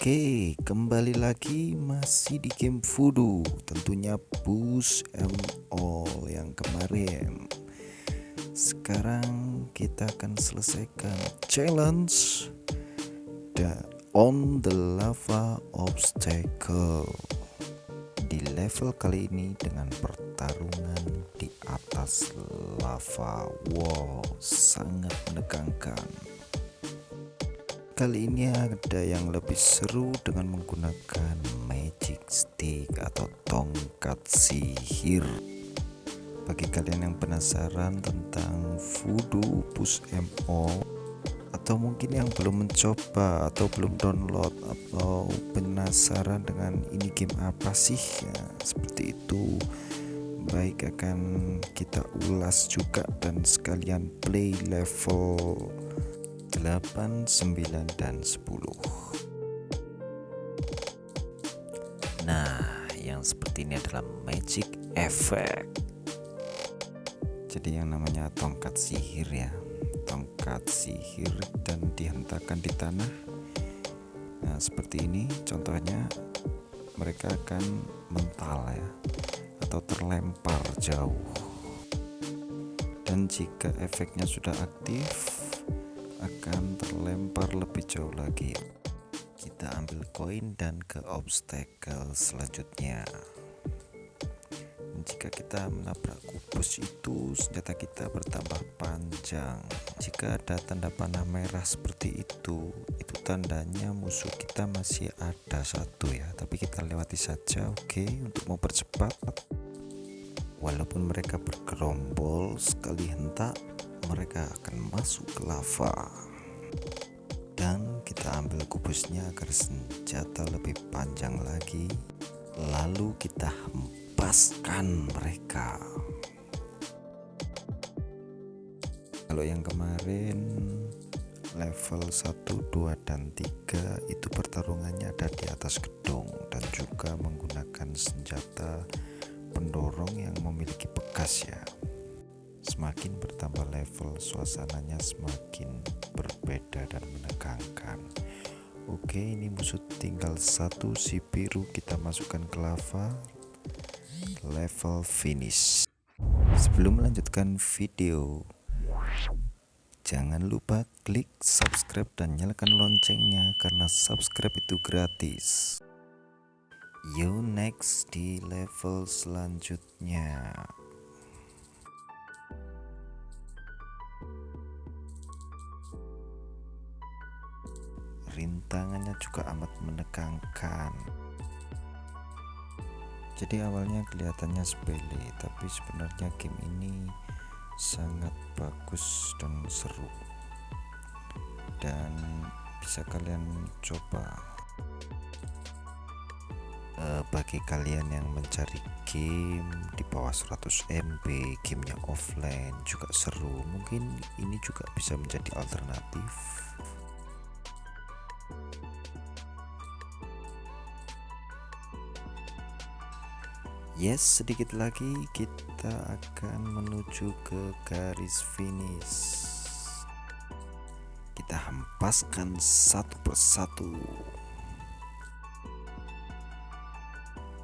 Oke, kembali lagi masih di game Voodoo. Tentunya push em all yang kemarin. Sekarang kita akan selesaikan challenge the on the lava obstacle. Di level kali ini dengan pertarungan di atas lava. Wow, sangat menegangkan kali ini ada yang lebih seru dengan menggunakan magic stick atau tongkat sihir. Bagi kalian yang penasaran tentang voodoo push mo atau mungkin yang belum mencoba atau belum download atau penasaran dengan ini game apa sih ya seperti itu baik akan kita ulas juga dan sekalian play level 8, 9, dan 10 Nah yang seperti ini adalah magic effect. Jadi yang namanya tongkat sihir ya. Tongkat sihir dan dihentakkan di tanah. Nah seperti ini contohnya. Mereka akan mental ya atau terlempar jauh. Dan jika efeknya sudah aktif akan terlempar lebih jauh lagi. Kita ambil koin dan ke obstacle selanjutnya. Jika kita menabrak kubus itu senjata kita bertambah panjang. Jika ada tanda panah merah seperti itu itu tandanya musuh kita masih ada satu ya. Tapi kita lewati saja oke okay, untuk mempercepat. Walaupun mereka bergerombol sekali hentak mereka akan masuk ke lava. Dan kita ambil kubusnya agar senjata lebih panjang lagi. Lalu kita hempaskan mereka. Kalau yang kemarin level 1, 2, dan 3 itu pertarungannya ada di atas gedung dan juga menggunakan senjata pendorong yang memiliki bekas ya Semakin bertambah level, suasananya semakin berbeda dan menegangkan. Oke, ini musuh tinggal satu si biru kita masukkan ke lava. Level finish. Sebelum melanjutkan video, jangan lupa klik subscribe dan nyalakan loncengnya karena subscribe itu gratis. Yo next di level selanjutnya. Rintangannya juga amat menegangkan. Jadi awalnya kelihatannya sepele tapi sebenarnya game ini sangat bagus dan seru. Dan bisa kalian coba. Uh, bagi kalian yang mencari game di bawah 100 MB gamenya offline juga seru. Mungkin ini juga bisa menjadi alternatif Yes, sedikit lagi kita akan menuju ke garis finish. Kita hempaskan satu persatu.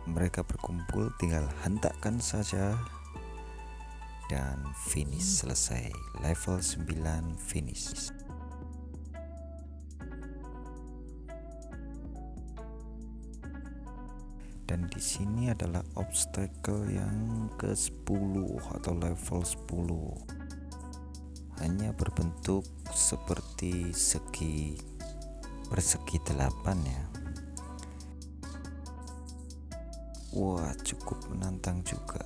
Mereka berkumpul, tinggal hentakkan saja dan finish selesai. Level 9 finish. Dan di sini adalah obstacle yang ke-10 atau level 10 hanya berbentuk seperti segi persegi 8 ya. Wah cukup menantang juga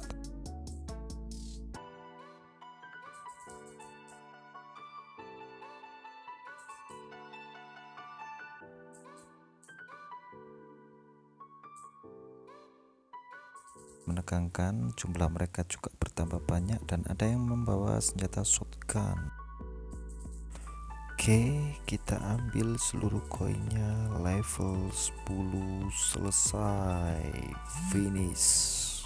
menegangkan jumlah mereka juga bertambah banyak dan ada yang membawa senjata shotgun. Oke kita ambil seluruh koinnya. Level 10 selesai. Finish